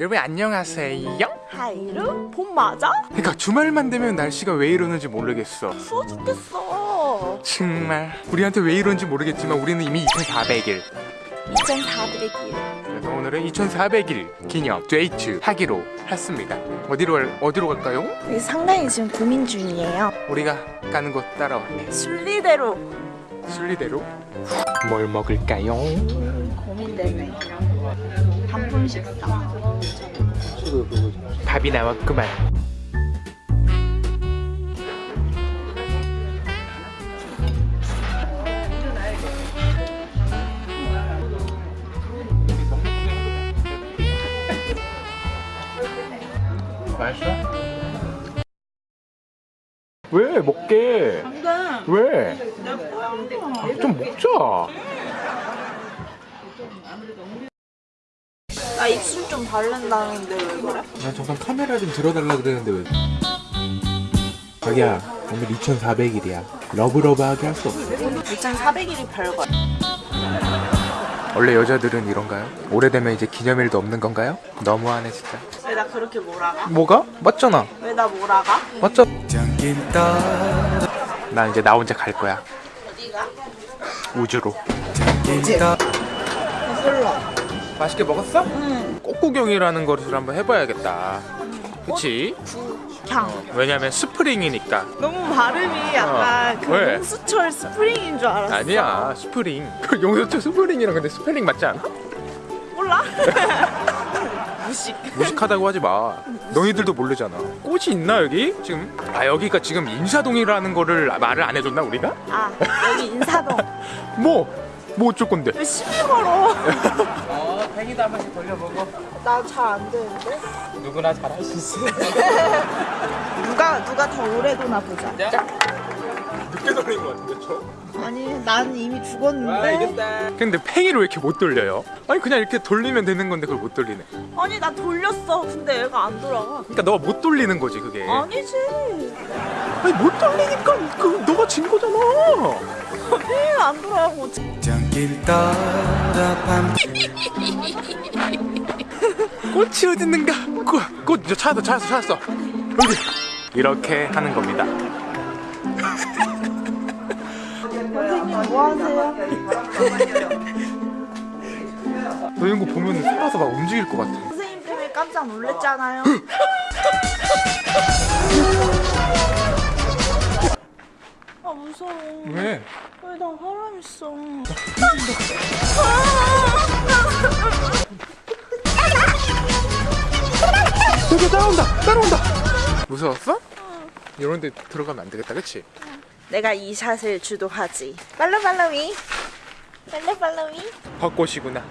여러분 안녕하세요. 하이루 봄 맞아? 그러니까 주말만 되면 날씨가 왜 이러는지 모르겠어. 추워 죽겠어. 정말. 우리한테 왜 이런지 모르겠지만 우리는 이미 2400일. 2400일. 그래서 오늘은 2400일 기념 데이트 하기로 했습니다. 어디로 갈- 어디로 갈까요? 상당히 지금 고민 중이에요. 우리가 가는 곳 따라와. 순리대로 순리대로 뭘 먹을까요? 고민되네 단품 식사 밥이 나왔구만 맛있어? 왜 먹게? 안돼 왜? 좀 먹자. 나 입술 좀 바른다는데 왜 그래? 나 잠깐 카메라 좀 들어달라 그랬는데 왜? 자기야 오늘 2400일이야 러브러브하게 할 수 없어 2400일이 별거 원래 여자들은 이런가요? 오래되면 이제 기념일도 없는 건가요? 너무하네 진짜. 왜 나 그렇게 몰아가? 뭐가? 맞잖아. 왜 나 몰아가? 맞죠? 나 이제 나 혼자 갈 거야. 어디가? 우주로. 배불러 맛있게 먹었어? 응 꽃구경이라는 것을 한번 해봐야겠다. 그치? 그냥 왜냐면 spring이니까. 너무 발음이 약간 어, 그 왜? 용수철 스프링인 줄 알았어 아니야 스프링. 그 용수철 스프링이랑 근데 스펠링 맞지 않아? 몰라? 무식 무식하다고 하지 마. 너희들도 모르잖아. 꽃이 있나 여기? 지금? 아 여기가 지금 인사동이라는 거를 말을 안 해줬나 우리가? 아 여기 인사동 뭐? 뭐 어쩔 건데? 왜 시비 걸어 어, 팽이도 한 번씩 돌려보고. 나 잘 안 되는데 누구나 잘 할 수 있어. 누가 누가 더 오래 도나 보자 늦게 돌린 것 같은데 저? 아니 난 이미 죽었는데 근데 팽이를 왜 이렇게 못 돌려요? 아니 그냥 이렇게 돌리면 되는 건데 그걸 못 돌리네. 아니 나 돌렸어 근데 얘가 안 돌아가 그러니까 너가 못 돌리는 거지 그게. 아니지 아니 못 돌리니까 그 너가 진 거잖아. 아니 안 돌아가고 꽃이 어디 있는가? 꽃, 꽃, 저 찾았어, 찾았어, 찾았어. 여기. 이렇게 하는 겁니다. 선생님 뭐 하세요? 너 이런 거 보면 살아서 막 움직일 것 같아. 선생님 때문에 깜짝 놀랐잖아요 아 무서워 왜? 왜 나 사람 있어 여기 따라온다, 따라온다. 무서웠어? 이런 데 들어가면 안 되겠다, 그치? 내가 이 샷을 주도하지 팔로 팔로미 팔로 팔로미 벚꽃이구나.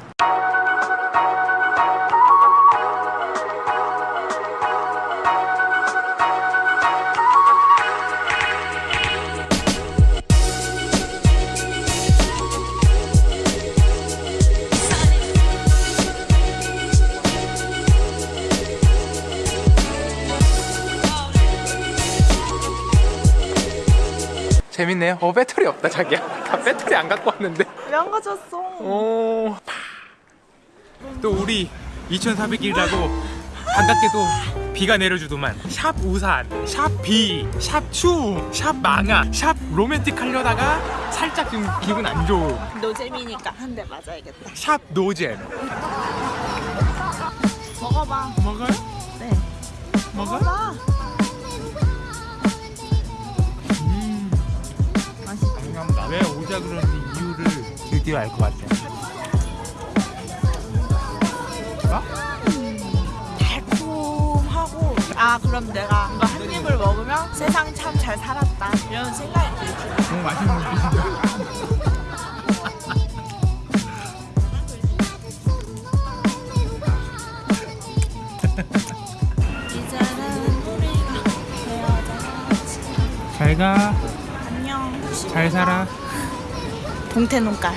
재밌네요. 어 배터리 없다 자기야. 나 배터리 안 갖고 왔는데. 왜 안 가졌어 어. 또 우리 2400일이라고 반갑게도 비가 내려주더만 샵 우산, 샵 비, 샵 추, 샵 망아, 샵 로맨틱 하려다가 살짝 지금 기분 안 좋은 노잼이니까 한 대 맞아야겠다 샵 노잼 먹어봐 먹어요? 네 먹어요? 먹어봐 오자 그러는지 이유를 드디어 알 것 같아 달콤하고 아 그럼 내가 이거 한 입을 먹으면 세상 참 잘 살았다. 이런 생각이 너무 맛있는 헤어져야지 잘가. 안녕. 잘 살아 봉태 농깔